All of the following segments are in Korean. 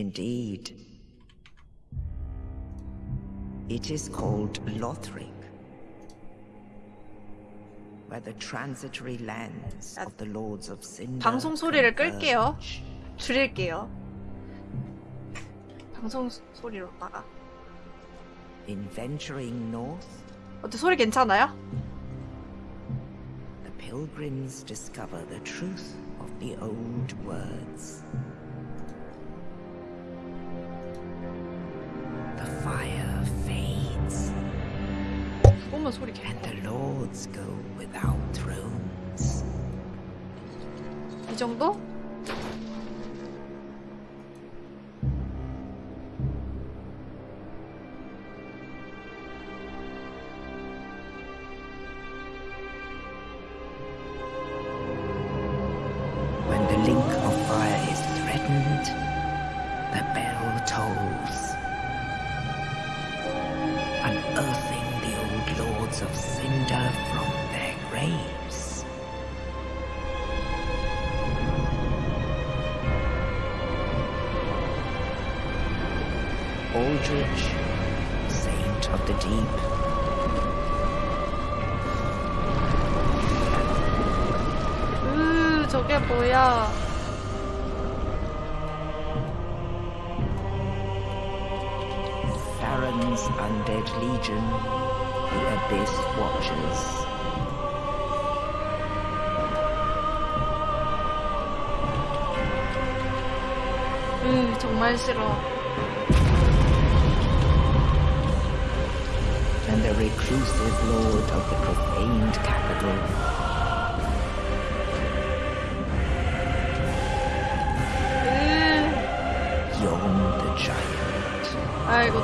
Yes, indeed. It is called Lothric, where the transitory lands of the Lords of Cinder 방송 소리를 끌게요. converge. 줄일게요. 방송 소- 소리로다가. In venturing north, 어때 소리 괜찮아요? the pilgrims discover the truth of the old words. 그거만 소리 괜찮아. and the lords go without thrones. 이 정도?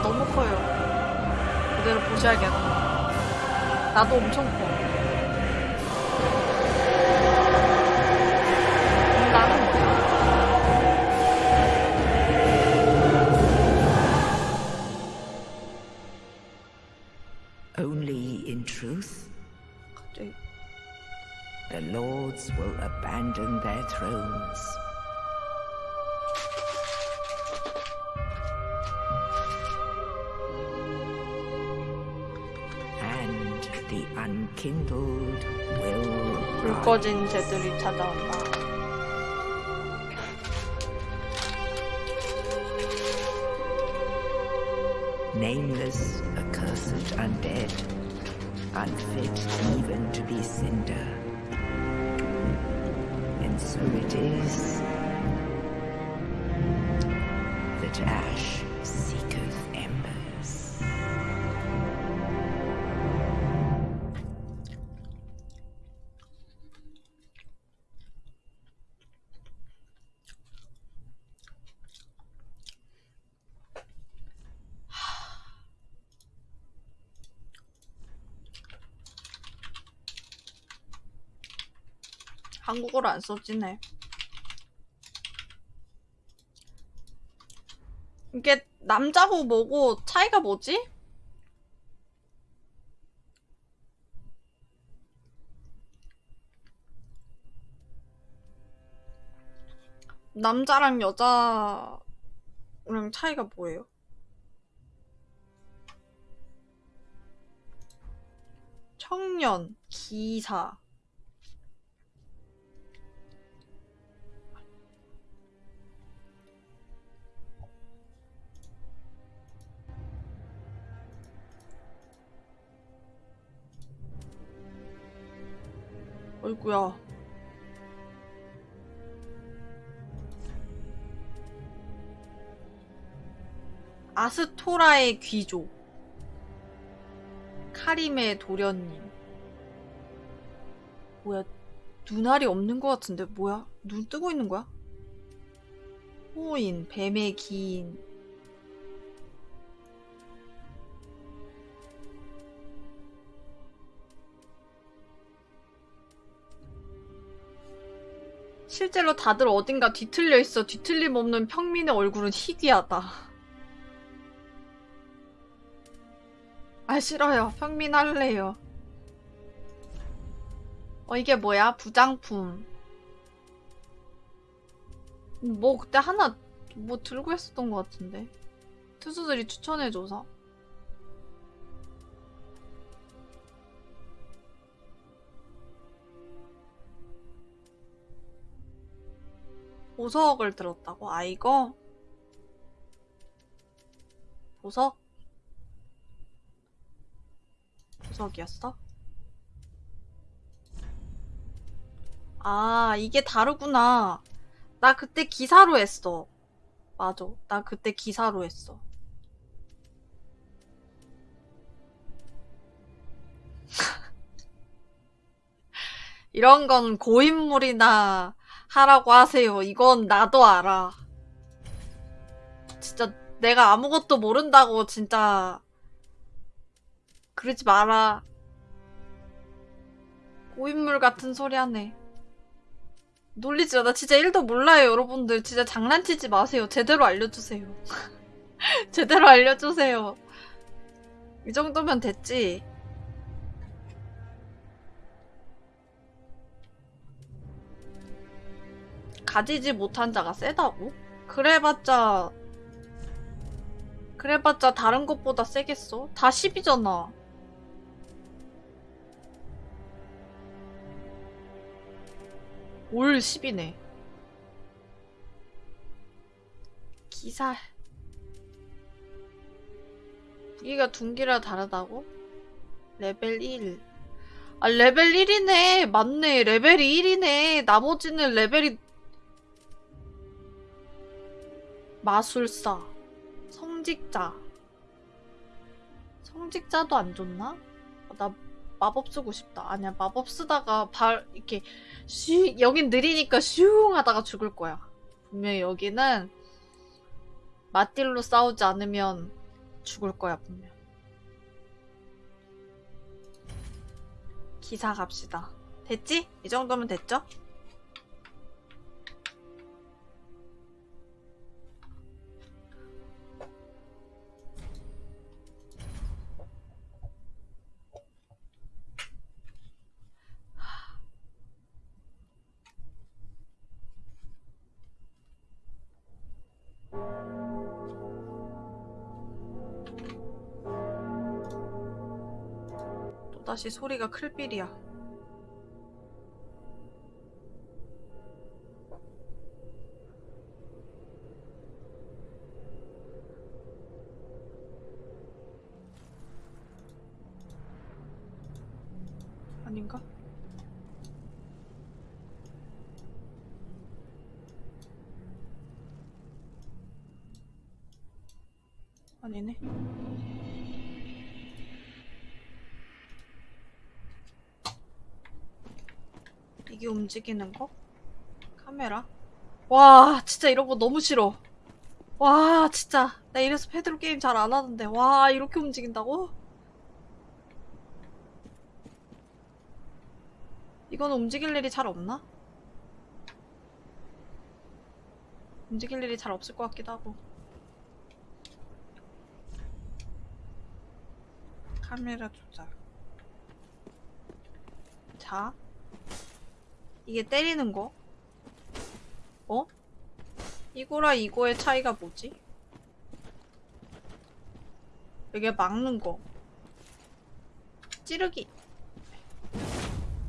너무 커요. 그대로 보셔야겠다. 나도 엄청 커. 불 rise. 꺼진 새들이 찾아온다. nameless, accursed undead, unfit 한국어로 안 써지네. 이게 남자고 뭐고 차이가 뭐지? 남자랑 여자랑 차이가 뭐예요? 청년, 기사. 어이구야. 아스토라의 귀족. 카림의 도련님. 뭐야, 눈알이 없는 것 같은데, 뭐야? 눈 뜨고 있는 거야? 호인, 뱀의 기인. 실제로 다들 어딘가 뒤틀려 있어. 뒤틀림 없는 평민의 얼굴은 희귀하다. 아, 싫어요. 평민 할래요. 어, 이게 뭐야? 부장품. 뭐, 그때 하나 뭐 들고 했었던 것 같은데. 투수들이 추천해줘서. 보석을 들었다고? 아, 이거? 보석? 보석이었어? 아, 이게 다르구나. 나 그때 기사로 했어. 맞아. 나 그때 기사로 했어. 이런 건 고인물이나 하라고 하세요. 이건 나도 알아. 진짜 내가 아무것도 모른다고 진짜 그러지 마라. 고인물 같은 소리 하네. 놀리지 마. 나 진짜 1도 몰라요, 여러분들. 진짜 장난치지 마세요. 제대로 알려주세요. 제대로 알려주세요. 이 정도면 됐지. 가지지 못한 자가 세다고? 그래봤자 그래봤자 다른 것보다 세겠어? 다 10이잖아. 올 10이네. 기사. 무기가 둔기라 다르다고? 레벨 1. 아, 레벨 1이네. 맞네. 레벨이 1이네. 나머지는 레벨이 마술사, 성직자. 성직자도 안 좋나? 아, 나 마법 쓰고 싶다. 아니야, 마법 쓰다가 발, 이렇게, 슈, 여긴 느리니까 슝 하다가 죽을 거야. 분명히 여기는 맞딜로 싸우지 않으면 죽을 거야, 분명. 기사 갑시다. 됐지? 이 정도면 됐죠? 다시 소리가 클 빌이야. 이게 움직이는 거? 카메라? 와, 진짜 이런 거 너무 싫어. 와, 진짜. 나 이래서 패드로 게임 잘 안 하는데. 와, 이렇게 움직인다고? 이거는 움직일 일이 잘 없나? 움직일 일이 잘 없을 것 같기도 하고. 카메라 조작. 자. 이게 때리는 거? 어? 이거랑 이거의 차이가 뭐지? 이게 막는 거. 찌르기.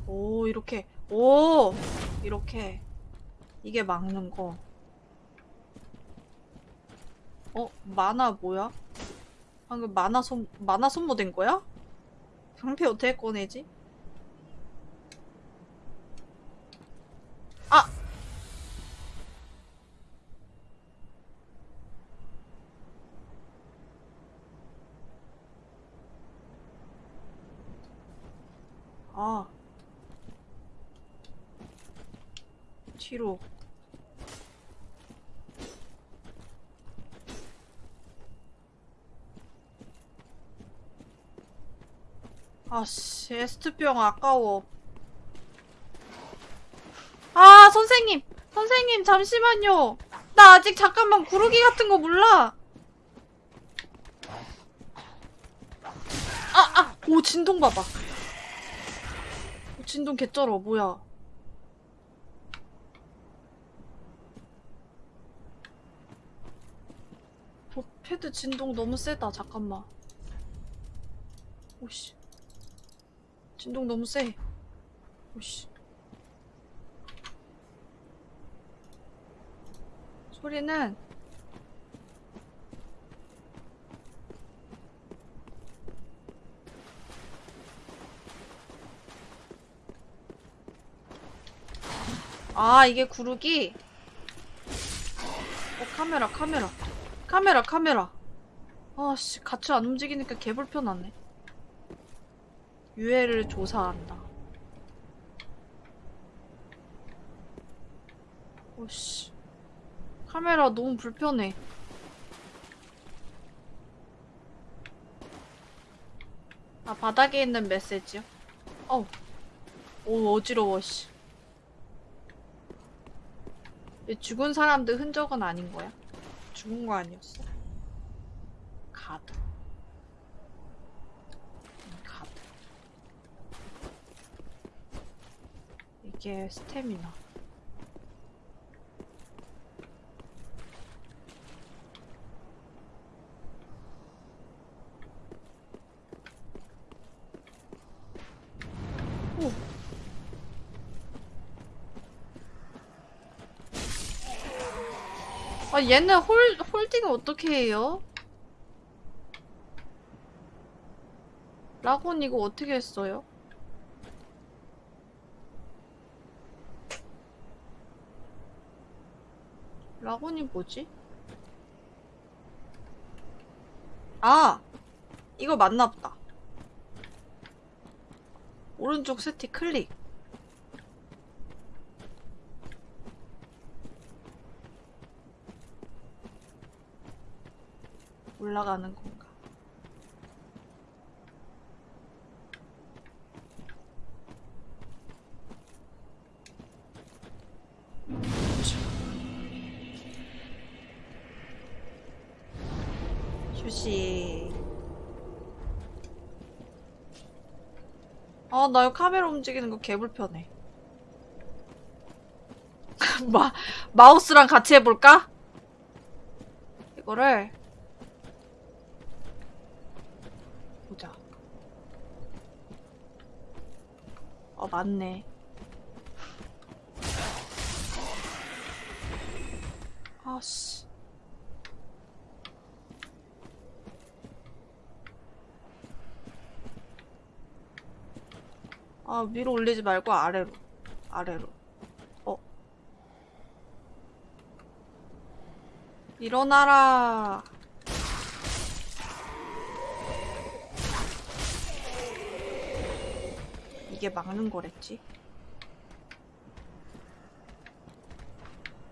오, 이렇게. 오! 이렇게. 이게 막는 거. 어? 만화 뭐야? 방금 만화 손, 만화 손모 된 거야? 방패 어떻게 꺼내지? 아! 아. 뒤로. 아씨, 에스트병 아까워. 아, 선생님! 선생님, 잠시만요! 나 아직 잠깐만 구르기 같은 거 몰라! 아, 아! 오, 진동 봐봐. 오, 진동 개쩔어, 뭐야. 패드 진동 너무 세다. 잠깐만. 오씨. 진동 너무 세. 오씨. 소리는 아 이게 구르기 어 카메라 카메라 카메라 카메라 아씨 같이 안 움직이니까 개 불편하네 유해를 조사한다 오씨 카메라 너무 불편해 아 바닥에 있는 메시지요? 어우 오 어지러워 씨이 죽은 사람들 흔적은 아닌 거야? 죽은 거 아니었어? 가드. 음, 가드. 이게 스태미나. 오. 아 얘는 홀 홀딩 어떻게 해요? 라곤 이거 어떻게 했어요? 라곤이 뭐지? 아! 이거 맞나 보다. 오른쪽 스틱 클릭. 올라가는 건가? 아, 나 이거 카메라 움직이는 거 개불편해. 마, 마우스랑 같이 해볼까? 이거를 보자. 어, 맞네. 아씨. 아, 위로 올리지 말고 아래로. 아래로. 어. 일어나라. 이게 막는 거랬지?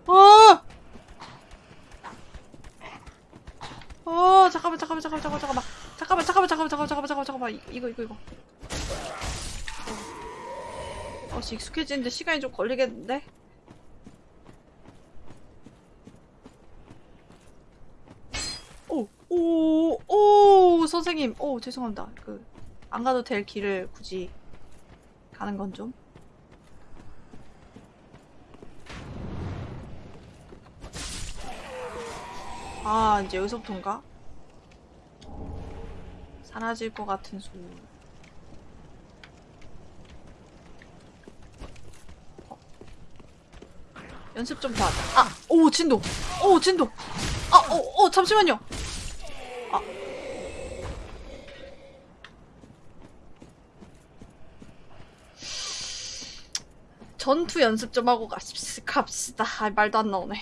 어! 어, 잠깐만, 잠깐만, 잠깐만, 잠깐만, 잠깐만. 잠깐만, 잠깐만, 잠깐만, 잠깐만, 잠깐만, 이거, 이거, 이거. 어, 씨, 익숙해지는데 시간이 좀 걸리겠는데? 오, 오, 오, 선생님. 오, 죄송합니다. 그, 안 가도 될 길을 굳이 가는 건 좀. 아, 이제 여기서부터인가? 사라질 것 같은 소울. 연습 좀 더 하자. 아! 오, 진동! 오, 진동! 아, 오, 오, 잠시만요! 아. 전투 연습 좀 하고 갑시다. 아, 말도 안 나오네.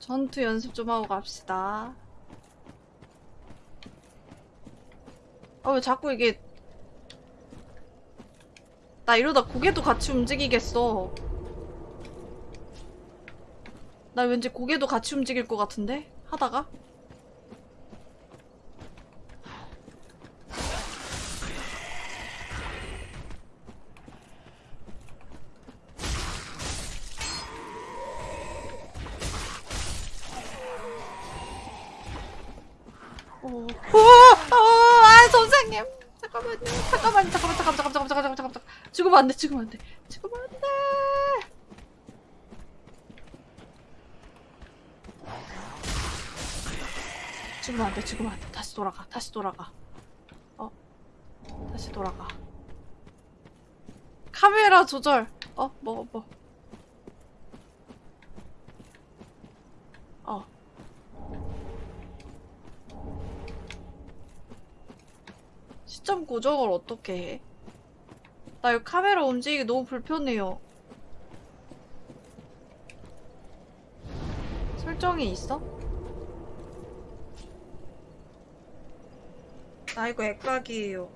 전투 연습 좀 하고 갑시다. 아, 왜 자꾸 이게. 나 이러다 고개도 같이 움직이겠어. 나 왠지 고개도 같이 움직일 것 같은데? 하다가? 오, 오, 오, 아, 선생님. 잠깐만요. 잠깐만, 잠깐만, 잠깐만, 잠깐만, 잠깐만, 잠깐만, 잠깐만. 죽으면 안 돼, 죽으면 안 돼. 죽으면 안 돼. 죽으면 안 돼, 죽으면 안 돼. 다시 돌아가, 다시 돌아가. 어, 다시 돌아가. 카메라 조절. 어, 뭐, 뭐. 어. 시점 고정을 어떻게 해? 나 이거 카메라 움직이기 너무 불편해요. 설정이 있어? 나 이거 액각이에요.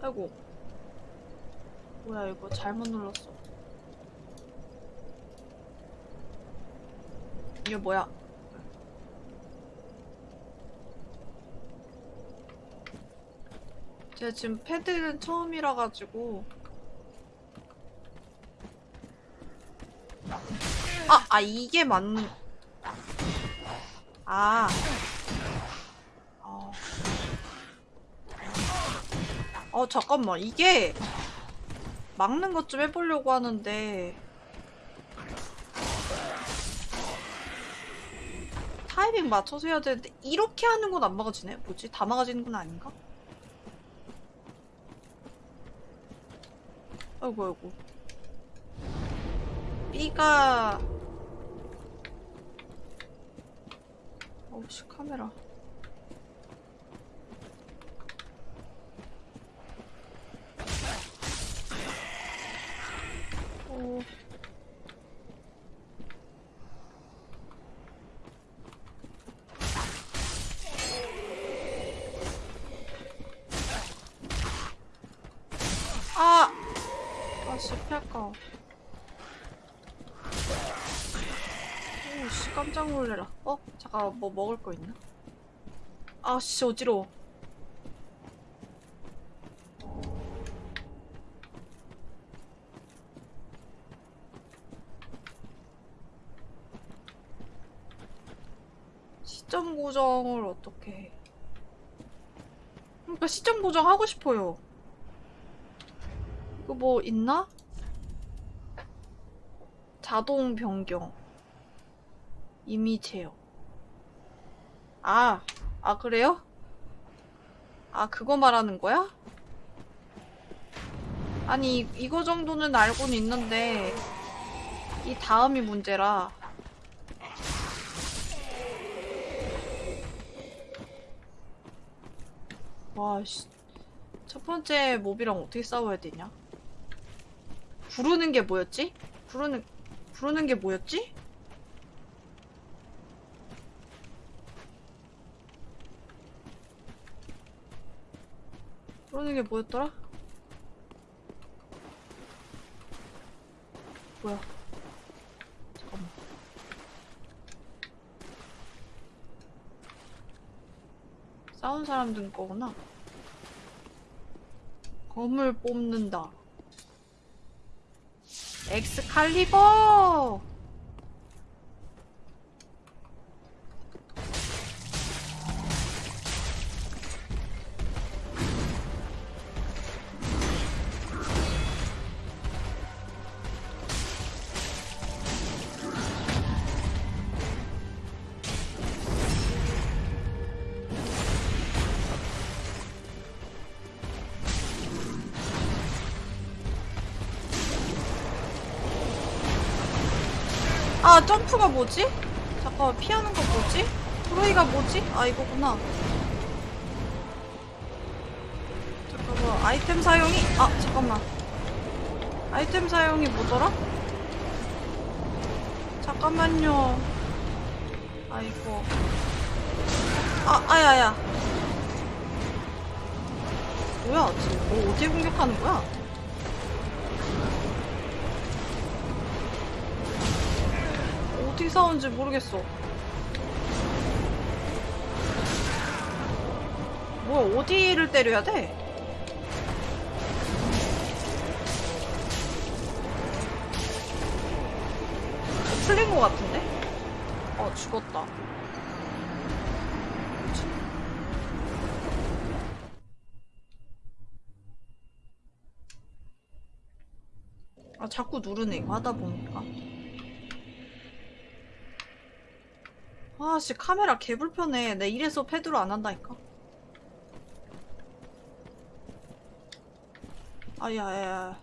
아이고. 뭐야, 이거 잘못 눌렀어. 이게 뭐야? 제가 지금 패드는 처음이라 가지고 아, 아 이게 맞는 아. 어. 어, 잠깐만. 이게 막는 것 좀 해보려고 하는데 타이밍 맞춰서 해야 되는데 이렇게 하는 건 안 막아지네. 뭐지? 다 막아지는 건 아닌가? 아이고 아이고 B가 어우씨 카메라 오. 아! 아씨 피할까 오씨 깜짝 놀래라 어? 잠깐 뭐 먹을 거 있나? 아씨 어지러워 시점 고정을 어떻게 해 그러니까 시점 고정 하고 싶어요 이거 뭐 있나? 자동 변경. 이미 제어. 아, 아, 그래요? 아, 그거 말하는 거야? 아니, 이- 이거 정도는 알고는 있는데, 이 다음이 문제라. 와, 씨. 첫 번째 몹이랑 어떻게 싸워야 되냐? 부르는 게 뭐였지? 부르는 부르는 게 뭐였지? 부르는 게 뭐였더라? 뭐야? 잠깐만. 싸운 사람들 거구나. 검을 뽑는다. 엑스칼리버! 점프가 뭐지? 잠깐만 피하는 거 뭐지? 프로이가 뭐지? 아 이거구나 잠깐만 아이템 사용이 아 잠깐만 아이템 사용이 뭐더라? 잠깐만요 아이고 아 아야야 뭐야 지금 뭐 어디에 공격하는 거야? 어떻게 싸우는지 모르겠어. 뭐야, 어디를 때려야 돼? 어, 풀린 것 같은데? 어, 죽었다. 아, 자꾸 누르네, 이거 하다 보니까. 아씨 카메라 개 불편해. 내 이래서 패드로 안 한다니까. 아야야야.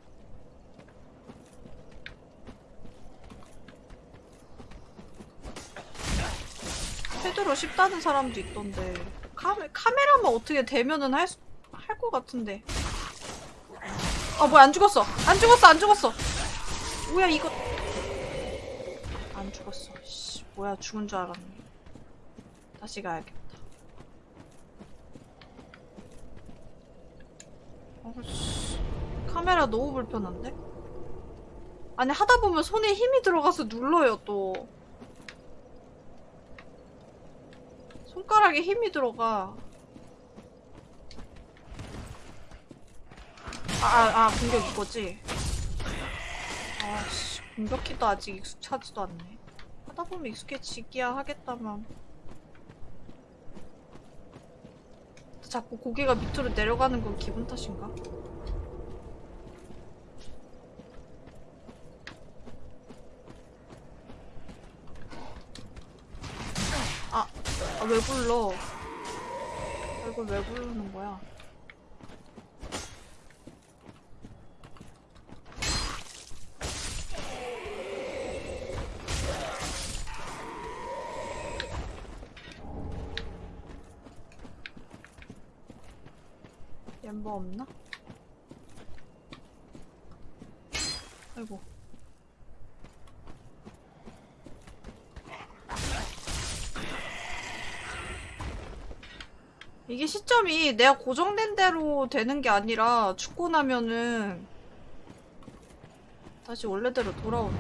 패드로 쉽다는 사람도 있던데. 카메, 카메라만 어떻게 되면은 할, 수- 할 것 같은데. 아, 뭐야, 안 죽었어. 안 죽었어, 안 죽었어. 뭐야, 이거. 안 죽었어. 씨, 뭐야, 죽은 줄 알았네. 다시 가야겠다. 어씨, 카메라 너무 불편한데? 아니, 하다 보면 손에 힘이 들어가서 눌러요, 또. 손가락에 힘이 들어가. 아, 아, 아 공격 이거지? 아씨, 공격키도 아직 익숙하지도 않네. 하다 보면 익숙해지기야 하겠다만. 자꾸 고개가 밑으로 내려가는 건 기분 탓인가? 아, 아, 왜 불러? 아, 이걸 왜 부르는 거야? 멤버 없나? 아이고. 이게 시점이 내가 고정된 대로 되는 게 아니라 죽고 나면은 다시 원래대로 돌아오네.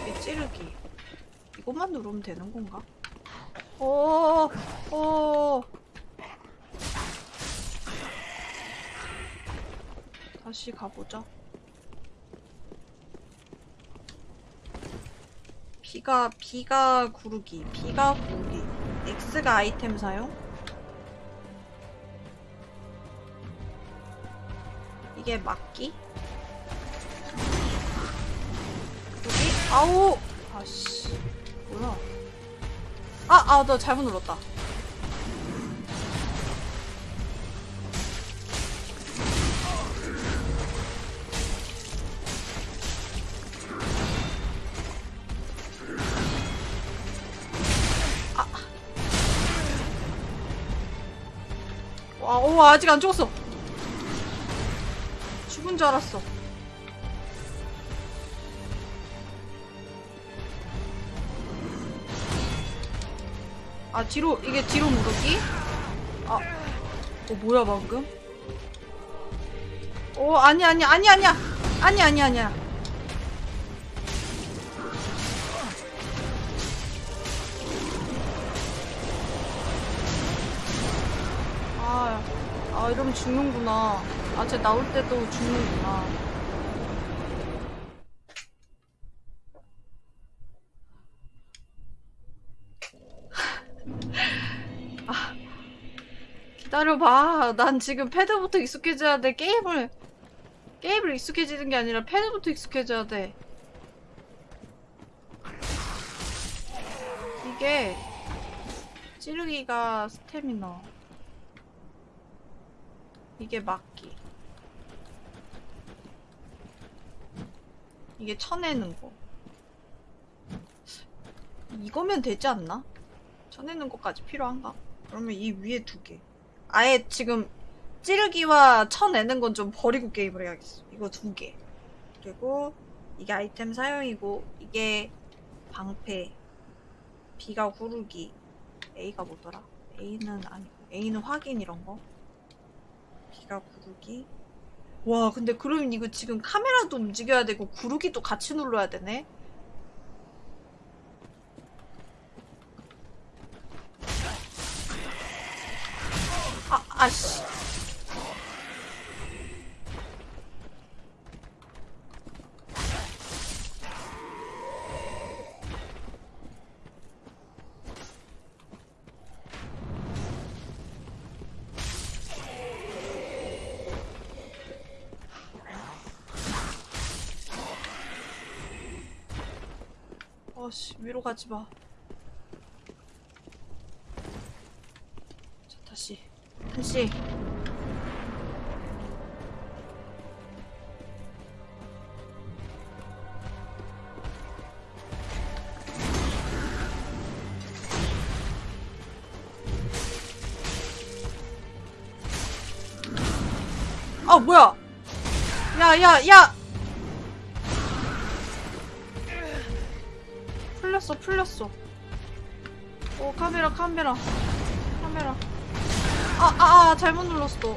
이게 찌르기. 이것만 누르면 되는 건가? 오, 오. 다시 가보자. B가, B가 구르기, B가 구르기, X가 아이템 사용. 이게 막기. 구르기, 아우! 아씨, 뭐야. 아, 아, 나 잘못 눌렀다. 와, 오, 아직 안 죽었어. 죽은 줄 알았어. 아, 뒤로, 이게 뒤로 무르기? 아, 어, 뭐야, 방금? 오, 아니, 아니, 아니, 아니야. 아니, 아니, 아니야. 죽는구나. 아, 쟤 나올 때도 죽는구나. 아, 기다려봐. 난 지금 패드부터 익숙해져야 돼. 게임을, 게임을 익숙해지는 게 아니라 패드부터 익숙해져야 돼. 이게, 찌르기가 스태미너. 이게 막기. 이게 쳐내는 거. 이거면 되지 않나? 쳐내는 것까지 필요한가? 그러면 이 위에 두 개. 아예 지금 찌르기와 쳐내는 건 좀 버리고 게임을 해야겠어. 이거 두 개. 그리고 이게 아이템 사용이고 이게 방패. B가 구르기. A가 뭐더라? A는 아니고 A는 확인 이런 거. B가 구르기. 와, 근데 그러면 이거 지금 카메라도 움직여야 되고 구르기도 같이 눌러야 되네? 아, 아씨. 가지 마. 자 다시 한씨. 아 뭐야? 야 야 야! 풀렸어. 오 카메라 카메라 카메라. 아아 아, 잘못 눌렀어.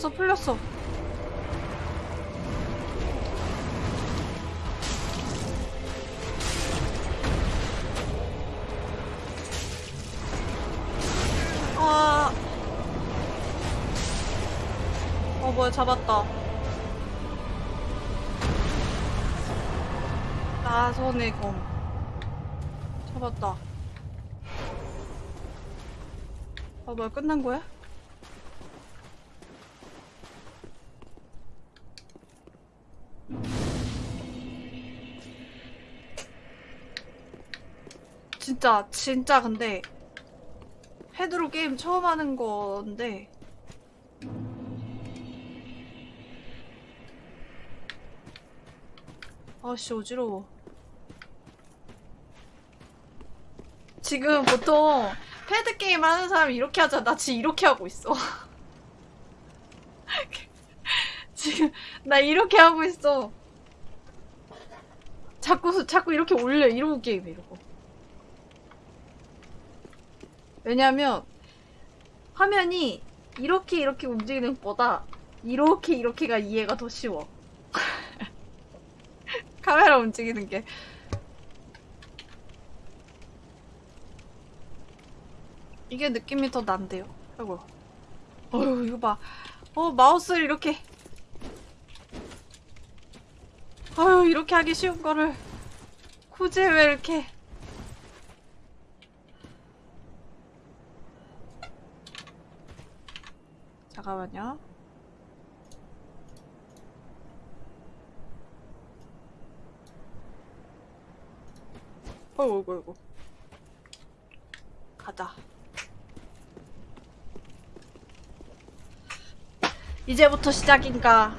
풀렸어 풀렸어 아. 어 뭐야 잡았다 나선의 검 잡았다 아 뭐야 끝난 거야? 진짜 진짜 근데 헤드로 게임 처음 하는 건데. 아씨 어지러워. 지금 보통 패드 게임 하는 사람 이렇게 하잖아. 나 지금 이렇게 하고 있어. 지금 나 이렇게 하고 있어. 자꾸 자꾸 이렇게 올려. 이러고 게임해 이러고 왜냐면 화면이 이렇게 이렇게 움직이는 것보다 이렇게 이렇게가 이해가 더 쉬워. 카메라 움직이는 게. 이게 느낌이 더 난데요. 아이고. 어휴, 이거 봐. 어, 마우스를 이렇게. 아유, 이렇게 하기 쉬운 거를. 굳이 왜 이렇게. 잠깐만요. 어이구, 어이구, 어이구. 가자. 이제부터 시작인가.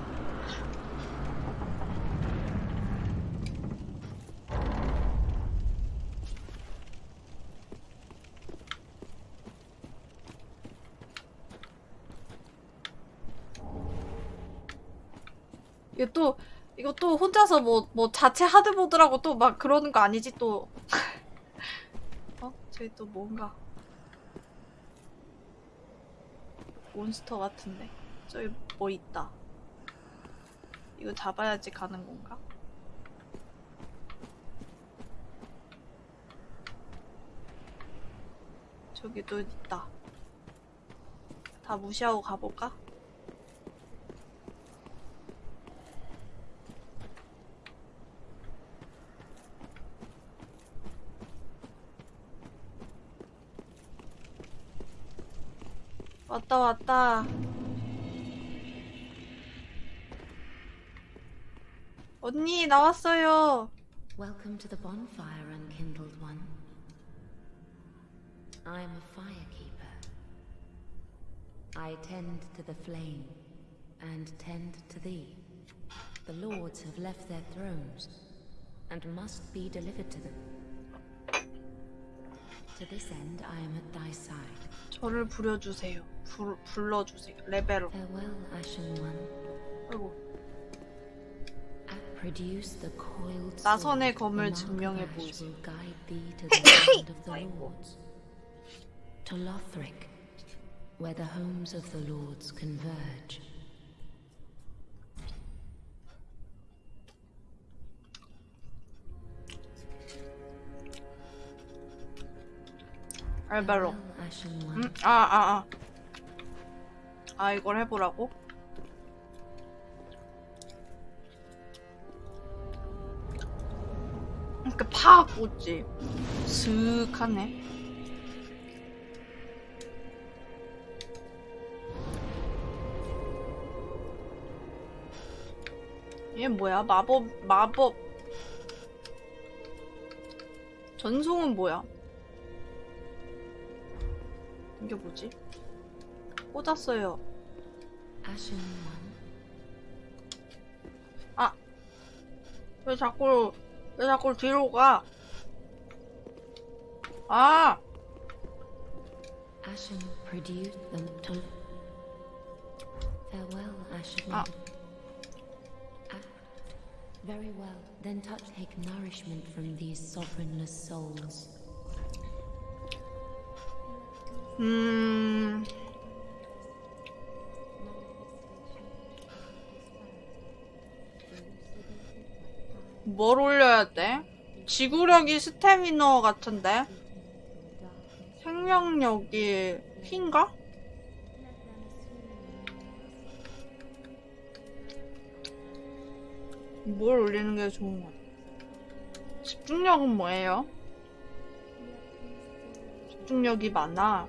이게 또 이거 또 혼자서 뭐 뭐 자체 하드보드라고 또 막 그러는 거 아니지 또? 어? 저기 또 뭔가 몬스터 같은데 저기 뭐 있다. 이거 잡아야지 가는 건가? 저기 또 있다. 다 무시하고 가볼까? 왔다 왔다. 언니 나왔어요. Welcome to the bonfire, unkindled one. I am a firekeeper. I tend to the flame, and tend to thee. The lords have left their thrones, and must be delivered to them. To this end, I am at thy side. 저를 부려주세요. 불, 불러주세요. 레벨로. Farewell, Ashen One. 아이고. Produce the coiled 나선의 sword. 검을 The 증명해 Mark of Ash 보이소. will guide thee to the land of the lords. To Lothric, where the homes of the lords converge. 알벨로. Farewell, Ashen One. 음, 아, 아, 아. 아, 이걸 해보라고? 이렇게 팍 웃지. 슥 하네. 얘 뭐야? 마법, 마법. 전송은 뭐야? 이게 뭐지? 꽂았어요. Ashen One. 왜 자꾸 왜 자꾸 뒤로 가? 아, Ashen produced them to. Farewell, Ashen Ah. One. Ah, very well. Then touch take nourishment from these sovereignless souls. 음, 뭘 올려야 돼? 지구력이 스태미너 같은데? 생명력이 흰가? 뭘 올리는 게 좋은 거야? 집중력은 뭐예요? 집중력이 많아.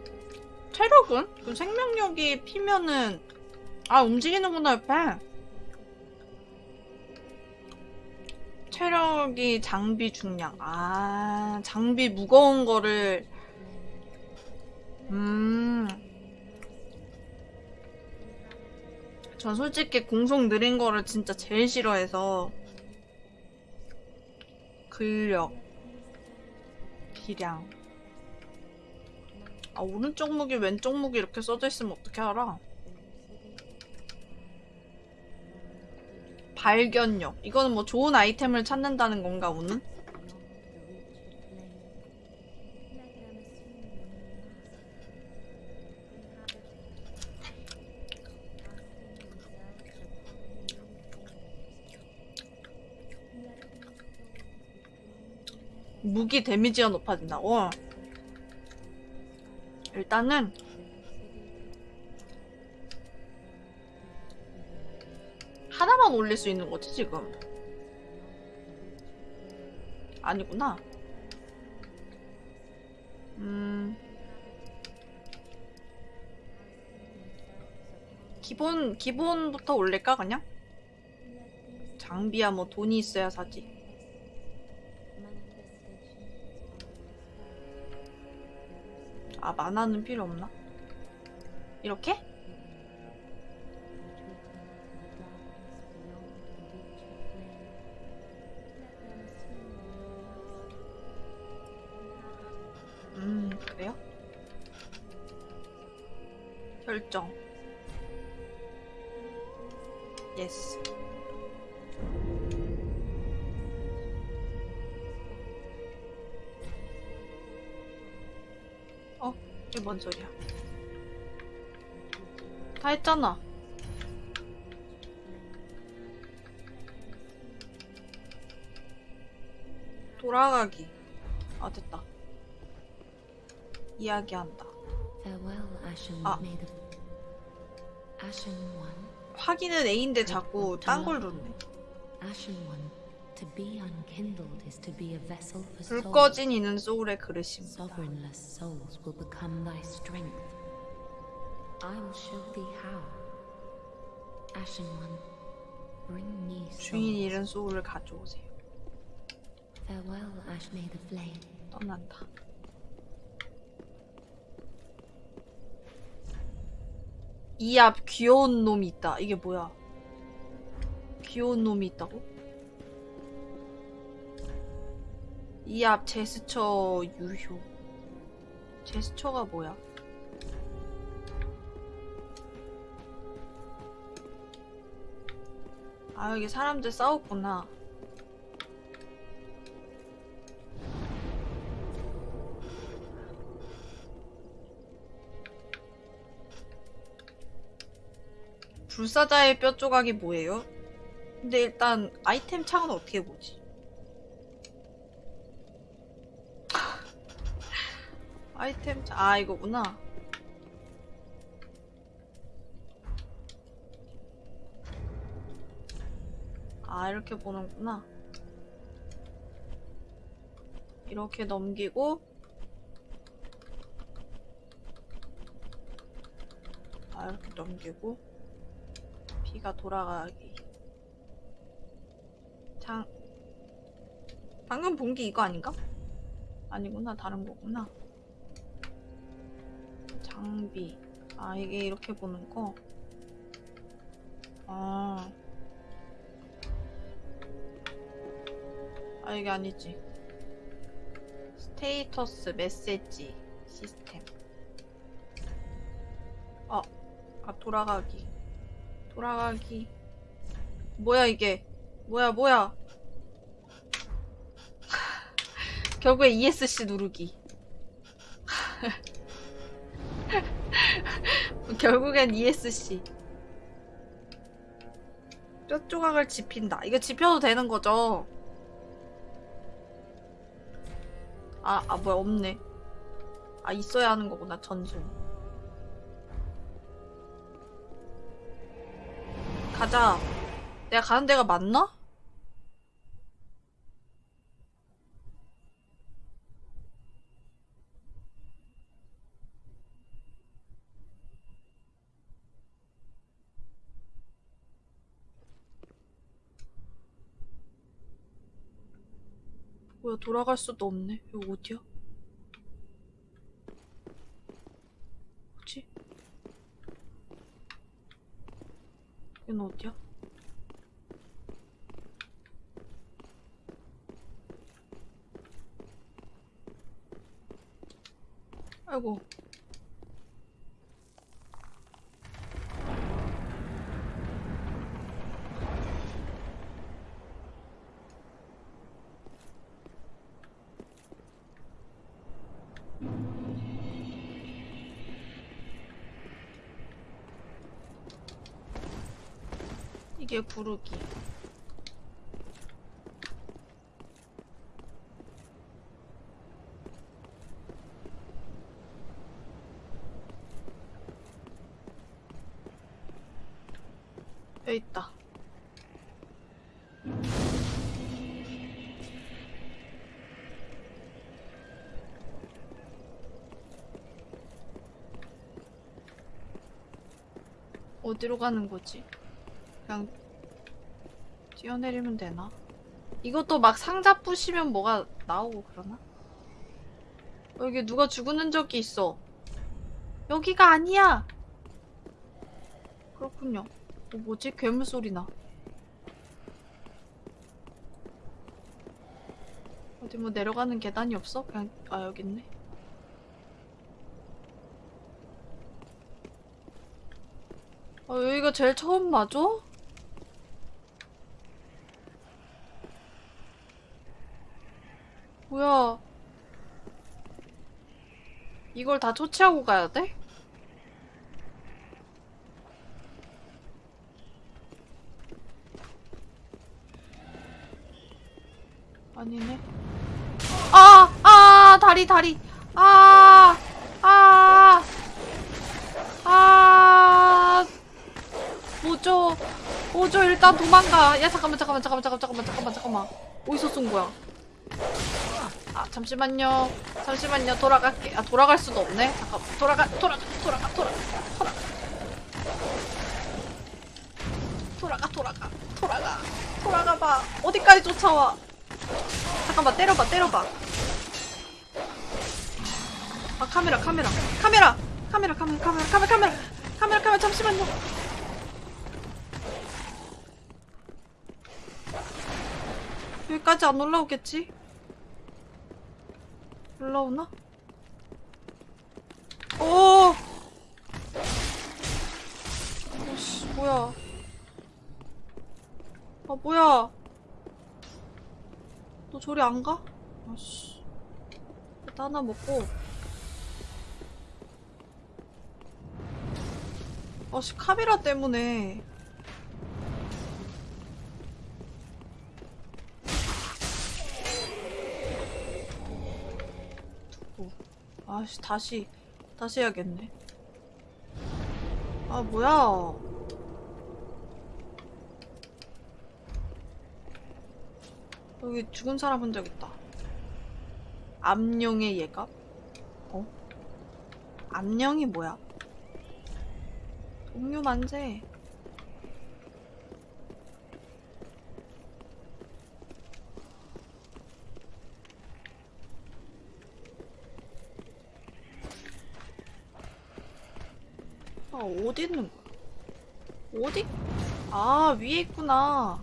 체력은? 그 생명력이 피면은 아 움직이는구나 옆에. 체력이 장비 중량. 아 장비 무거운 거를 음. 전 솔직히 공속 느린 거를 진짜 제일 싫어해서 근력 기량 아 오른쪽 무기 왼쪽 무기 이렇게 써져 있으면 어떻게 알아? 발견력 이거는 뭐 좋은 아이템을 찾는다는 건가 오늘? 무기 데미지가 높아진다고? 일단은 하나만 올릴 수 있는 거지 지금? 아니구나. 음. 기본 기본부터 올릴까 그냥? 장비야 뭐 돈이 있어야 사지. 아 만화는 필요 없나? 이렇게 다 했잖아. 돌아가기. 아, 됐다. 이야기한다. Ah. One. 확인은 A인데 자꾸 딴걸 for 불. 꺼진 이는 소울의 그릇입니다. I will show thee how. Ashen One, bring me 주인. 잃은 소울을 가져오세요. Farewell, Ash May the Flame. 떠난다. 이 앞 귀여운 놈이 있다. 이게 뭐야? 귀여운 놈이 있다고? 이 앞 제스처 유효. 제스처가 뭐야? 아, 여기 사람들 싸웠구나. 불사자의 뼈 조각이 뭐예요? 근데 일단 아이템 창은 어떻게 보지? 아이템 자- 아 이거구나. 아 이렇게 보는구나. 이렇게 넘기고 아 이렇게 넘기고 피가 돌아가기. 장 방금 본 게 이거 아닌가? 아니구나 다른 거구나. 장비. 아, 이게 이렇게 보는 거? 아. 아, 이게 아니지. 스테이터스 메시지 시스템. 아, 아, 돌아가기. 돌아가기. 뭐야, 이게? 뭐야, 뭐야. 결국에 ESC 누르기. 결국엔 ESC. 뼈 조각을 집힌다. 이거 집혀도 되는 거죠? 아, 아, 뭐야, 없네. 아, 있어야 하는 거구나, 전송. 가자. 내가 가는 데가 맞나? 뭐야, 돌아갈 수도 없네. 여기 어디야? 뭐지? 여긴 어디야? 아이고. 이게 부르기. 여기 있다. 어디로 가는 거지? 뛰어내리면 되나? 이것도 막 상자 부시면 뭐가 나오고 그러나? 어, 여기 누가 죽은 적이 있어. 여기가 아니야! 그렇군요. 어, 뭐지? 괴물 소리 나. 어디 뭐 내려가는 계단이 없어? 그냥, 아, 여기 있네. 아, 여기가 제일 처음 맞아? 뭐야. 이걸 다 초치하고 가야 돼? 아니네. 아! 아! 다리, 다리! 아! 아! 아! 뭐죠? 뭐죠? 일단 도망가. 야, 잠깐만, 잠깐만, 잠깐만, 잠깐만, 잠깐만, 잠깐만. 어디서 쏜 거야? 잠시만요. 잠시만요. 돌아갈게. 아, 돌아갈 수도 없네. 잠깐 돌아가, 돌아가, 돌아가, 돌아가, 돌아가. 돌아가, 돌아가, 돌아가. 돌아가 봐. 어디까지 쫓아와? 잠깐만, 때려봐, 때려봐. 아, 카메라, 카메라. 카메라! 카메라, 카메라, 카메라, 카메라, 카메라. 카메라, 카메라, 잠시만요. 여기까지 안 올라오겠지? 올라오나? 오! 오씨, 뭐야. 아, 뭐야. 너 저리 안 가? 아씨. 일단 하나 먹고. 아씨, 카메라 때문에. 두고. 아씨 다시 다시 해야겠네. 아 뭐야? 여기 죽은 사람 본적 있다. 암령의 예감? 어? 암령이 뭐야? 동료 만세. 어디 있는 거야? 어디? 아, 위에 있구나.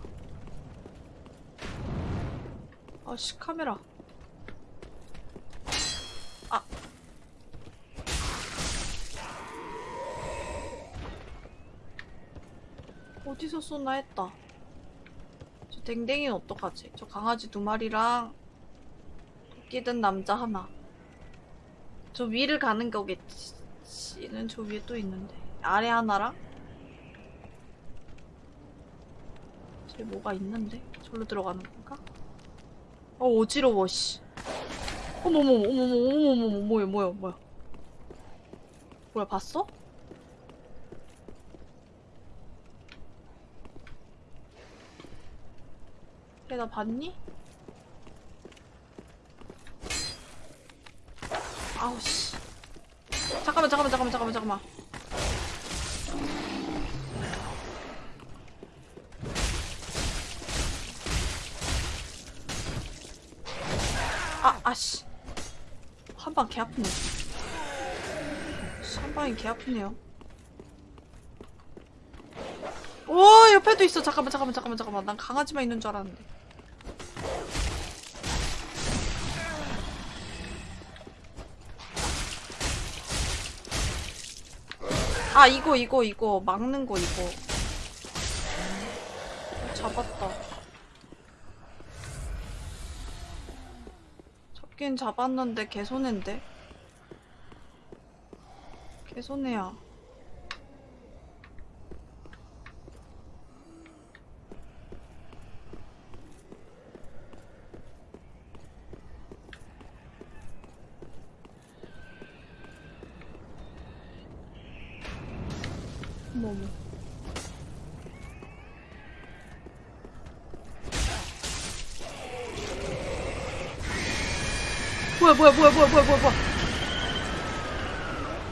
아씨, 카메라. 아. 어디서 쏘나 했다. 저 댕댕이는 어떡하지? 저 강아지 두 마리랑 토끼 든 남자 하나. 저 위를 가는 거겠지. 씨는 저 위에 또 있는데. 아래 하나랑? 저기 뭐가 있는데? 저로 들어가는 건가? 어, 어지러워, 씨. 어머머, 어머머, 어머머, 뭐야, 뭐야, 뭐야. 뭐야, 봤어? 걔나 봤니? 아우, 씨. 잠깐만, 잠깐만, 잠깐만, 잠깐만, 잠깐만. 아, 아씨. 한 방 개 아프네. 씨, 한 방이 개 아프네요. 오, 옆에도 있어. 잠깐만, 잠깐만, 잠깐만, 잠깐만. 난 강아지만 있는 줄 알았는데. 아, 이거, 이거, 이거. 막는 거, 이거. 잡았다. 잡긴 잡았는데 개손해인데? 개손해야. 뭐야 뭐야 뭐야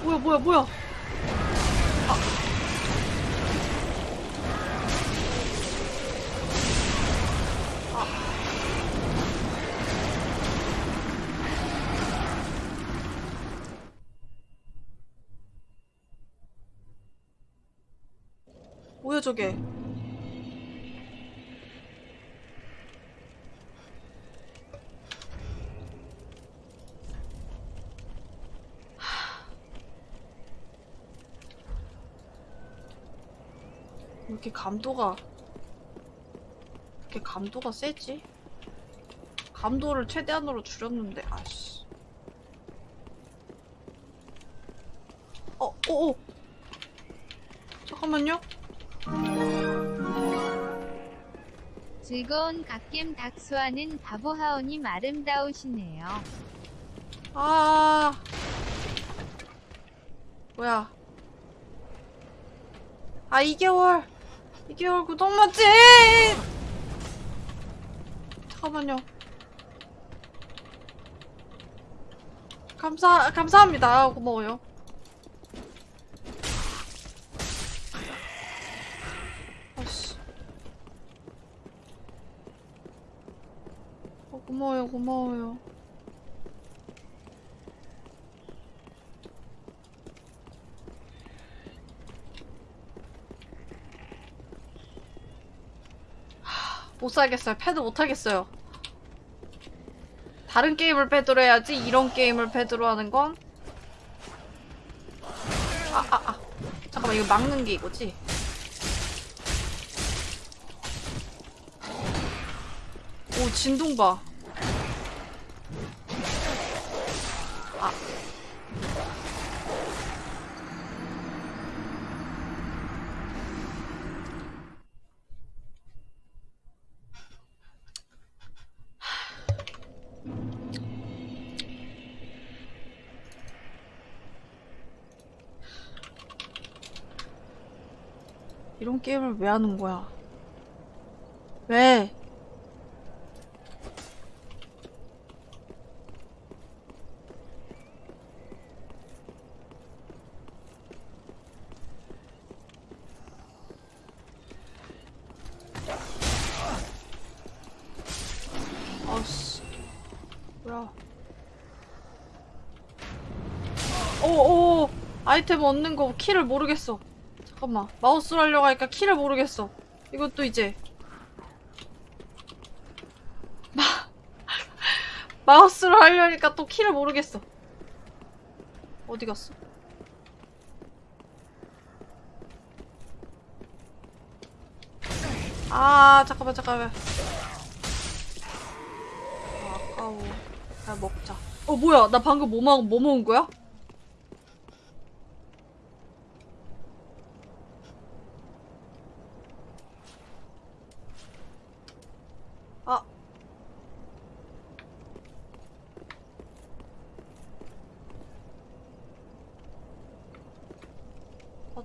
뭐야 뭐야 뭐야 뭐야 아. 아. 뭐야 저게 이렇게 감도가 왜 이렇게 감도가 세지? 감도를 최대한으로 줄였는데 아씨 어, 어, 어. 잠깐만요. 즐거운 갓겜 닥수하는 바보하오님 아름다우시네요. 아. 뭐야. 아, 2개월. 2개월 구독 맛집! 잠깐만요. 감사, 감사합니다. 고마워요. 아씨. 어, 고마워요, 고마워요. 못 살겠어요. 패드 못 하겠어요. 다른 게임을 패드로 해야지 이런 게임을 패드로 하는 건 아, 아, 아. 잠깐만 이거 막는 게 이거지? 오 진동 봐. 게임을 왜 하는 거야? 왜? 아씨 뭐야 오오 아이템 얻는 거 키를 모르겠어 잠깐만. 마우스로 하려고 하니까 키를 모르겠어. 이것도 이제. 마 마우스로 하려니까 또 키를 모르겠어. 어디 갔어? 아 잠깐만 잠깐만. 아, 아까워. 야 먹자. 어 뭐야? 나 방금 뭐, 먹, 뭐 먹은 거야?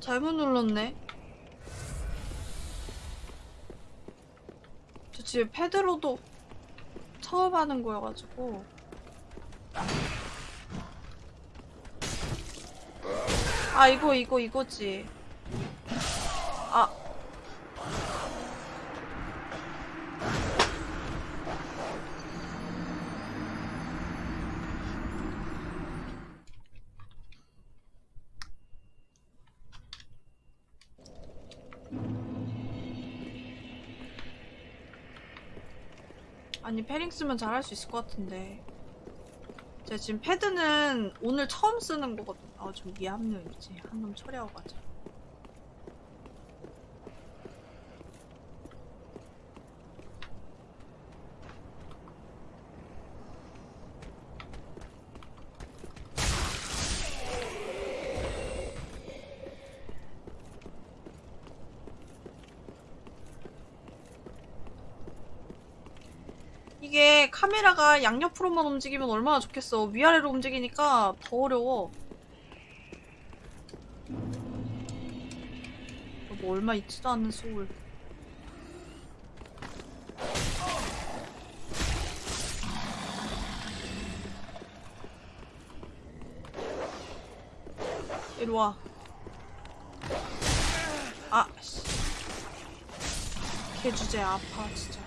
잘못 눌렀네. 저 집에 패드로도 처음 하는 거여가지고. 아, 이거, 이거, 이거지. 아니 패링 쓰면 잘할 수 있을 것 같은데. 제가 지금 패드는 오늘 처음 쓰는 거거든 아좀 미합류인지 한 놈 처리하고 가자 카메라가 양옆으로만 움직이면 얼마나 좋겠어. 위아래로 움직이니까 더 어려워. 뭐 얼마 있지도 않는 소울. 이리 와. 아, 씨. 걔 주제 아파, 진짜.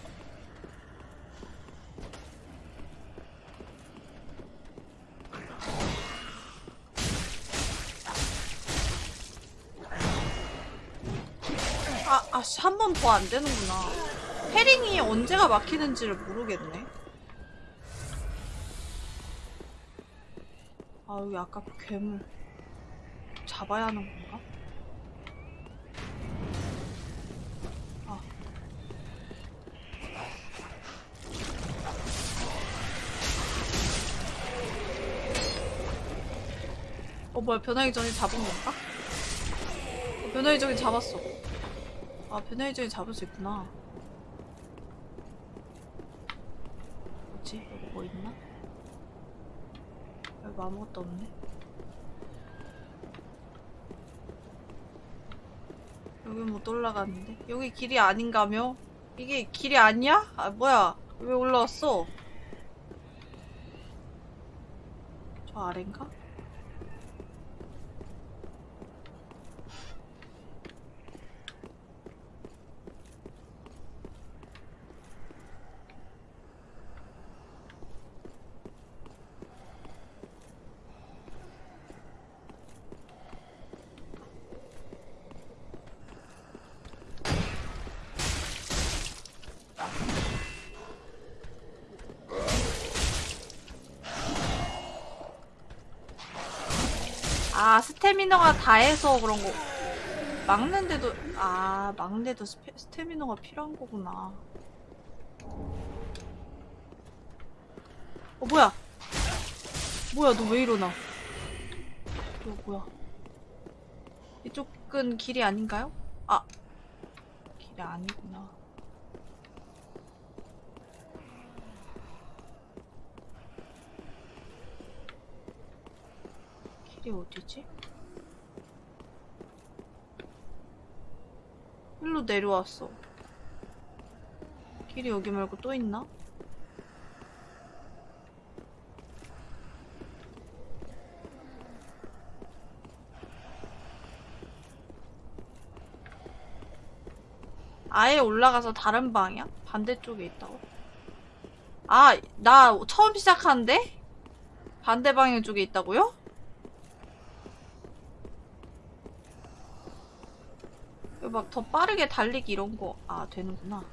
아, 아씨, 한 번 더 안 되는구나. 패링이 언제가 막히는지를 모르겠네. 아, 여기 아까 그 괴물. 잡아야 하는 건가? 아. 어, 뭐야, 변하기 전에 잡은 건가? 어, 변하기 전에 잡았어. 아, 변화의정이 잡을 수 있구나. 뭐지? 여기 뭐 있나? 여기 뭐 아무것도 없네. 여기 못 올라갔는데? 여기 길이 아닌가며? 이게 길이 아니야? 아, 뭐야? 왜 올라왔어? 저 아래인가? 아 스태미너가 다해서 그런 거. 막는데도 아 막는데도 스태미너가 필요한 거구나. 어 뭐야? 뭐야 너왜 일어나? 이거 뭐야? 이쪽은 길이 아닌가요? 아 길이 아니구나. 길이 어디지? 일로 내려왔어. 길이 여기 말고 또 있나? 아예 올라가서 다른 방향? 반대쪽에 있다고? 아, 나 처음 시작하는데? 반대 방향 쪽에 있다고요? 막 더 빠르게 달리기 이런 거, 아, 되는구나.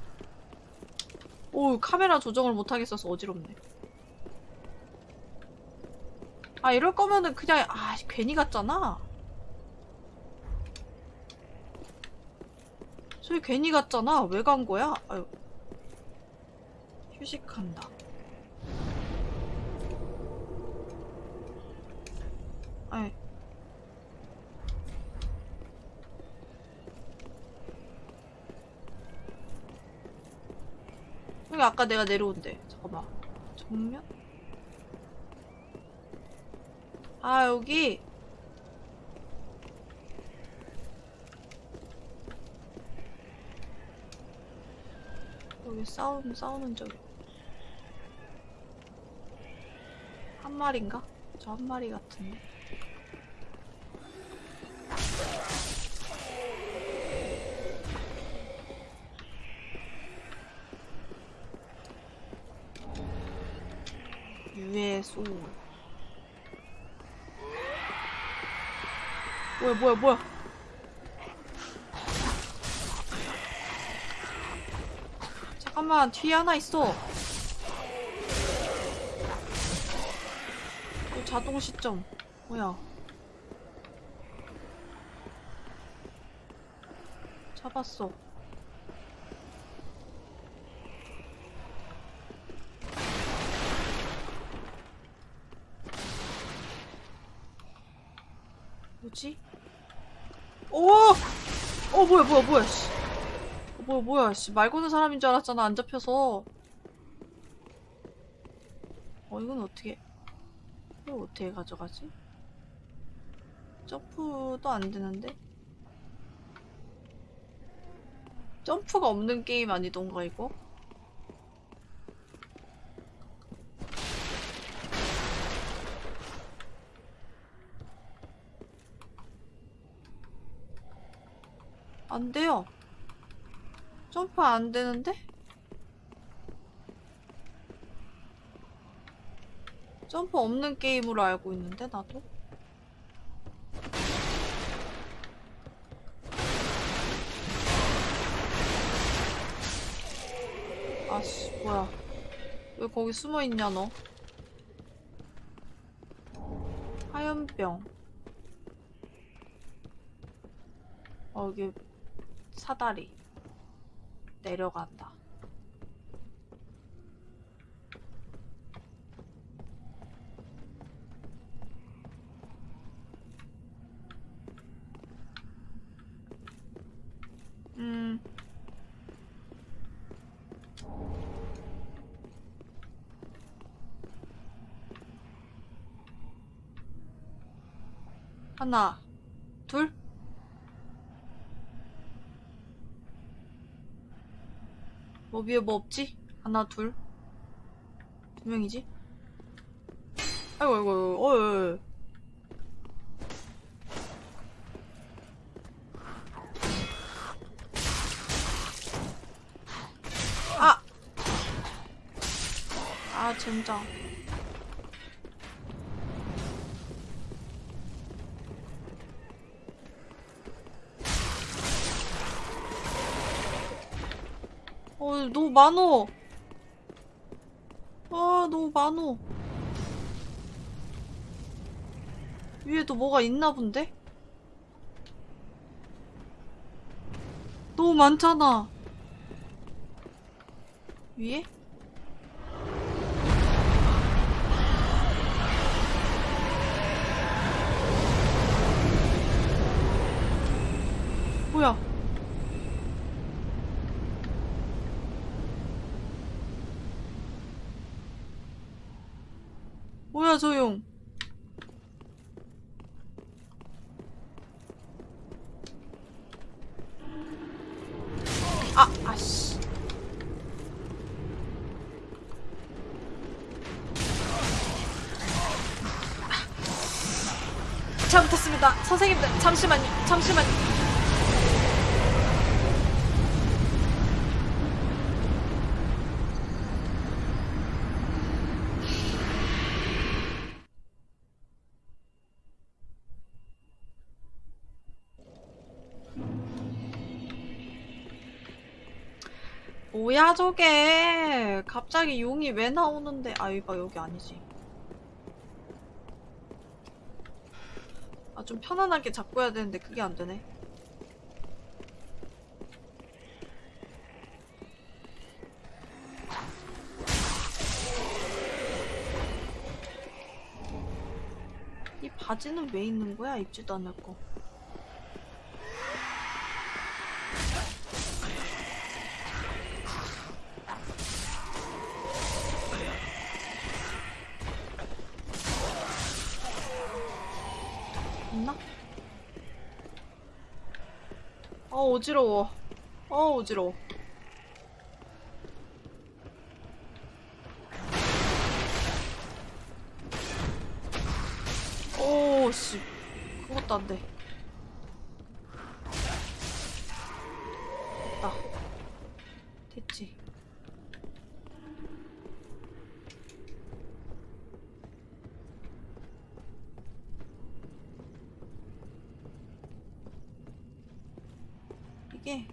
오, 카메라 조정을 못하겠어서 어지럽네. 아, 이럴 거면은 그냥, 아, 괜히 갔잖아. 저희 괜히 갔잖아. 왜 간 거야? 아유. 휴식한다. 아이. 여기 아까 내가 내려온데. 잠깐만. 정면? 아, 여기. 여기 싸우는, 싸우는 적이. 한 마리인가? 저 한 마리 같은데. 유의 소울. 뭐야, 뭐야. 잠깐만, 뒤에 하나 있어. 또 자동 시점. 뭐야. 잡았어. 뭐지? 오! 어, 뭐야, 뭐야, 뭐야, 씨. 어, 뭐야, 뭐야, 씨. 말 거는 사람인 줄 알았잖아, 안 잡혀서. 어, 이건 어떻게, 이거 어떻게 가져가지? 점프도 안 되는데? 점프가 없는 게임 아니던가, 이거? 안 돼요. 점프 안 되는데? 점프 없는 게임으로 알고 있는데, 나도? 아씨, 뭐야. 왜 거기 숨어 있냐, 너? 하얀병. 어, 여기 사다리. 내려간다. 음. 하나, 둘. 뭐 위에 뭐 없지? 하나, 둘. 두 명이지? 아이고, 아이고, 어이. 아! 아, 젠장. 어, 너무 많어. 아, 너무 많어. 위에도 뭐가 있나 본데? 너무 많잖아. 위에? 뭐야 저게 갑자기 용이 왜 나오는데. 아 이거 여기 아니지. 아 좀 편안하게 잡고 해야 되는데 그게 안 되네. 이 바지는 왜 있는 거야? 입지도 않을 거 있나? 아 어지러워. 아 어지러워. 오 씨 그것도 안 돼. 됐다. 됐지. 이게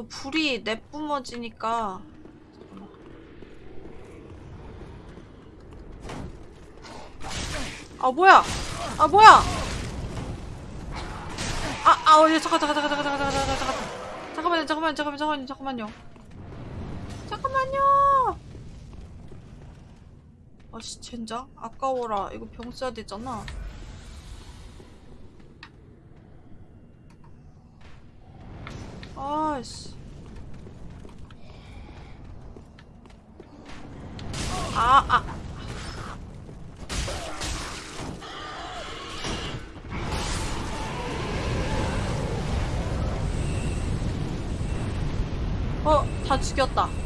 저 불이 내뿜어지니까. 잠깐만. 아 뭐야? 아 뭐야? 아아 어, 예, 잠깐 잠깐 잠깐 잠깐 잠깐 잠깐 잠깐 잠깐 잠깐만요 잠깐만요 잠깐만요 잠깐만요. 잠깐만요! 아씨 젠장? 아까워라. 이거 병 써야 되잖아 아씨. 아, 아. 어, 다 죽였다.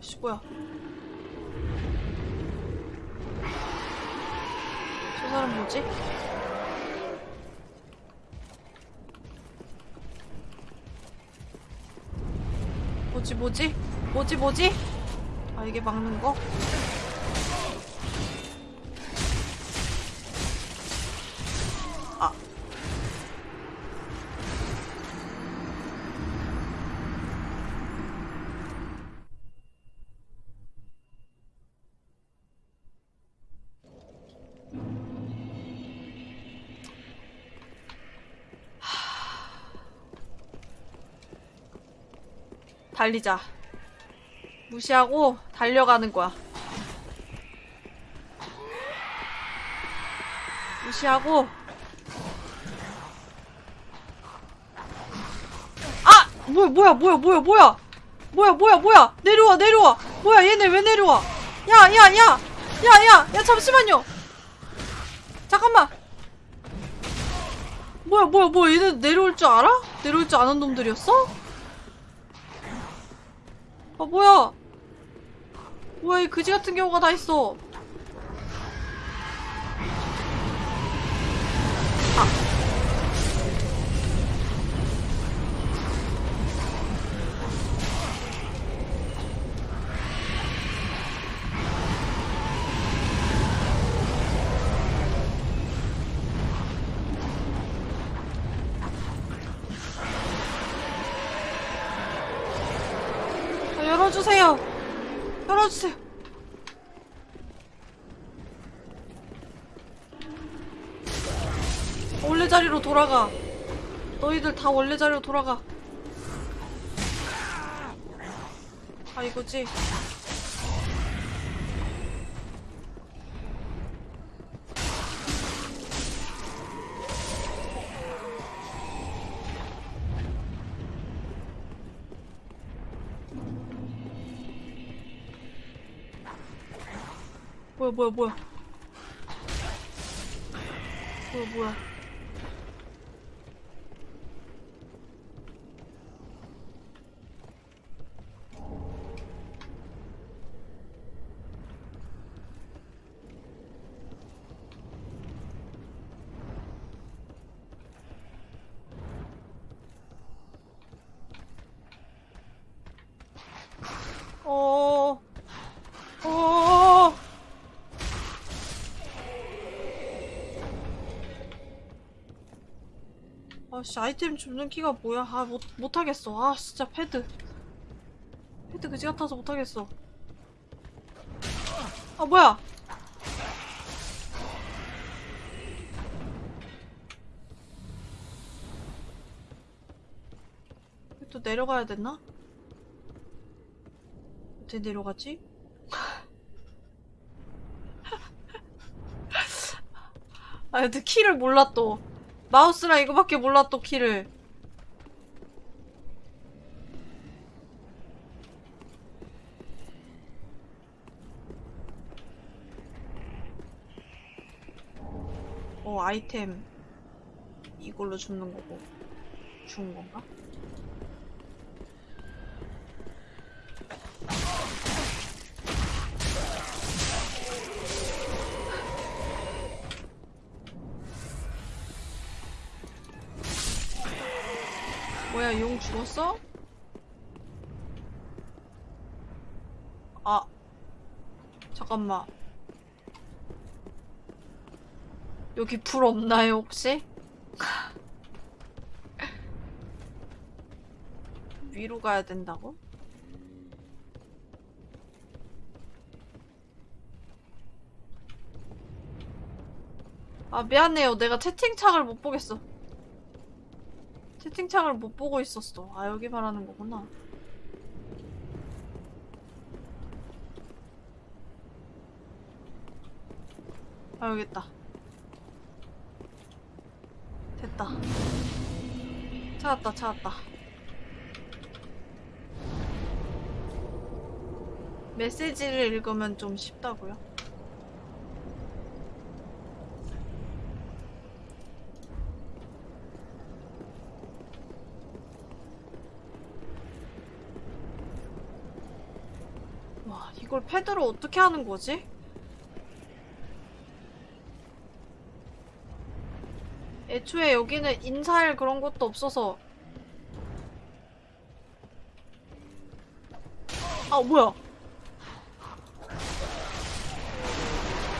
씨 뭐야? 저 사람 뭐지? 뭐지 뭐지? 뭐지 뭐지? 아 이게 막는 거? 달리자. 무시하고 달려가는 거야. 무시하고 아! 뭐야 뭐야 뭐야 뭐야 뭐야 뭐야 뭐야 뭐야 내려와 내려와 뭐야 얘네 왜 내려와 야 야 야 야 야 야 잠시만요 잠깐만 뭐야 뭐야 뭐야 얘네 내려올 줄 알아? 내려올 줄 아는 놈들이었어? 아 뭐야? 뭐야 이 그지 같은 경우가 다 있어 다 원래 자리로 돌아가. 아 이거지? 뭐야 뭐야 뭐야? 뭐야 뭐야 어... 어... 아씨 아이템 줍는 키가 뭐야? 아 못, 못하겠어. 아 진짜 패드. 패드 그지 같아서 못하겠어. 아 뭐야? 또 내려가야 됐나? 어떻게 내려가지? 아 근데 키를 몰라 또 마우스랑 이거밖에 몰라 또 키를 어 아이템 이걸로 줍는 거고 주운 건가? 용 죽었어? 아 잠깐만 여기 불 없나요 혹시? 위로 가야 된다고? 아 미안해요 내가 채팅창을 못 보겠어 채팅창을 못 보고 있었어. 아, 여기 말하는 거구나. 아, 여기 있다. 됐다. 찾았다, 찾았다. 메시지를 읽으면 좀 쉽다고요? 와, 이걸 패드로 어떻게 하는 거지? 애초에 여기는 인사할 그런 것도 없어서 아 뭐야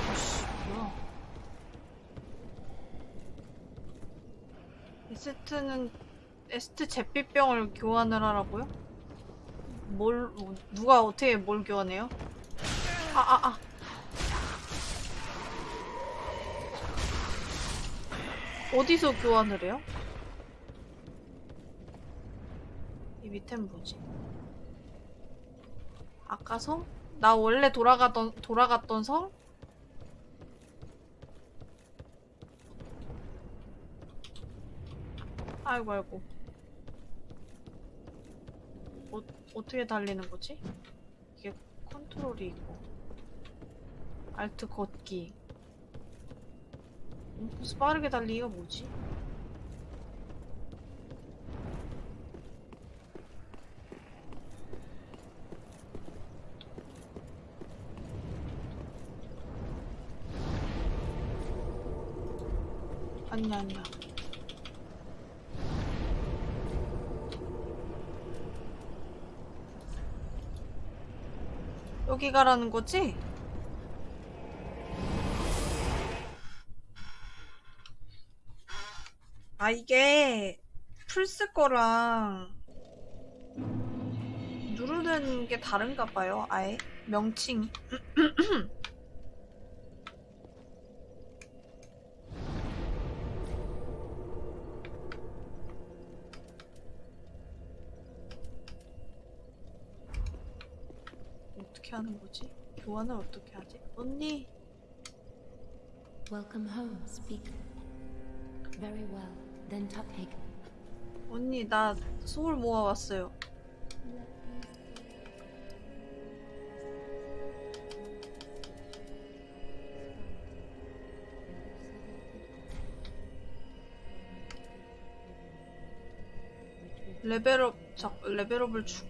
아씨 뭐야 에스트는 에스트 제비병을 교환을 하라고요? 뭘 뭐, 누가 어떻게 뭘 교환해요? 아 아, 아. 어디서 교환을 해요? 이 밑엔 뭐지? 아까 성? 나 원래 돌아가던 돌아갔던 성? 아이고 아이고 어, 어떻게 달리는 거지? 이게 컨트롤이 있고 알트 걷기 음, 그래서 빠르게 달리기가 뭐지? 아니야 아니야 여기 가라는 거지? 아 이게 플스 거랑 누르는 게 다른가 봐요 아예 명칭 어떻게 하는 거지? 교환을 어떻게 하지? 언니 Welcome home, speak. Very well. Then Tupig. 언니 나 소울 모아왔어요. 레벨업 자 레벨업을 주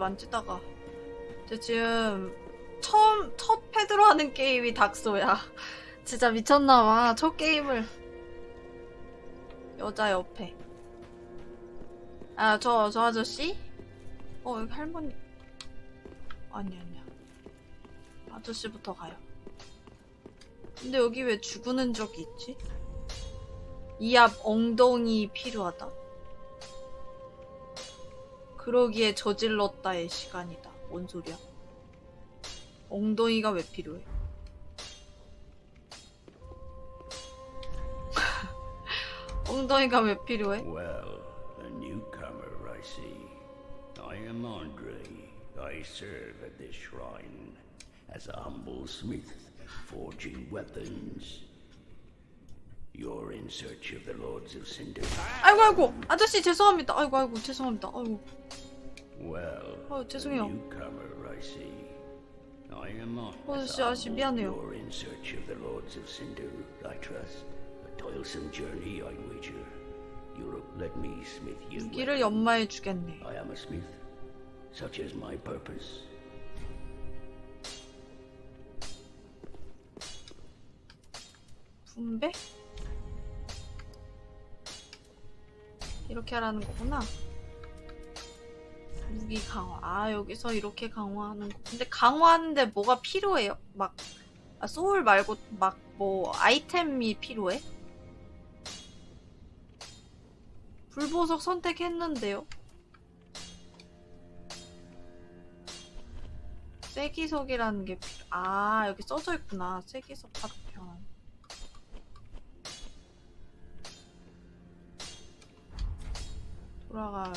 만지다가. 저 지금 처음 첫 패드로 하는 게임이 닥소야. 진짜 미쳤나봐. 첫 게임을 여자 옆에. 아, 저, 저 아저씨? 어, 여기 할머니. 아니, 아니야. 아저씨부터 가요. 근데 여기 왜 죽은 적이 있지? 이 앞 엉덩이 필요하다. 그러기에 저질렀다의 시간이다. 뭔 소리야? 엉덩이가 왜 필요해? 엉덩이가 왜 필요해? Well, a newcomer, I see. I am Andre. I serve at this shrine as a humble smith, forging weapons. 아이고 아이고 아저씨 죄송합니다. 아이고 아이고 죄송합니다. 아이고 Well, 어, a 죄송해요. newcomer, I see. I am on. 어, as 아저씨, 아저씨, 미안해요. You're in search of the Lords of Cinder, I trust. A toilsome journey, I wager. You'll let me smith you. 무기를 weapons. 연마해 주겠네. I am a smith. Such is my purpose. 분배? 이렇게 하라는 거구나. 무기 강화. 아, 여기서 이렇게 강화하는 거. 근데 강화하는데 뭐가 필요해요? 막, 아, 소울 말고, 막, 뭐, 아이템이 필요해? 불보석 선택했는데요? 쐐기석이라는 게 필요, 아, 여기 써져 있구나. 쐐기석 파편. 돌아가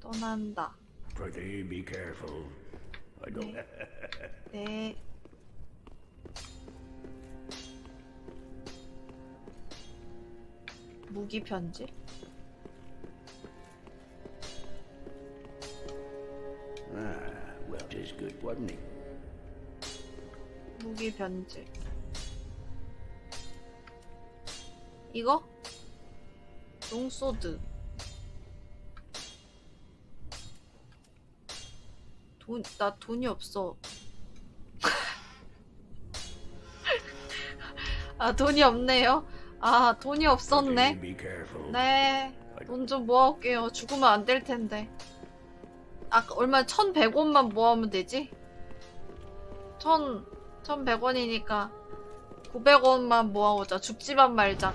떠난다. Prithee, be careful. I don't. 네. 무기 편지? ah, well, 'tis good, wasn't it? 무기 편지. 이거? 롱소드. 돈, 나 돈이 없어. 아, 돈이 없네요. 아, 돈이 없었네. Prithee, be careful. 네. 돈 좀 모아올게요. 죽으면 안 될 텐데. 아까 얼마 1100원만 모아오면 되지? 1000, 1100원이니까 900원만 모아오자. 죽지만 말자.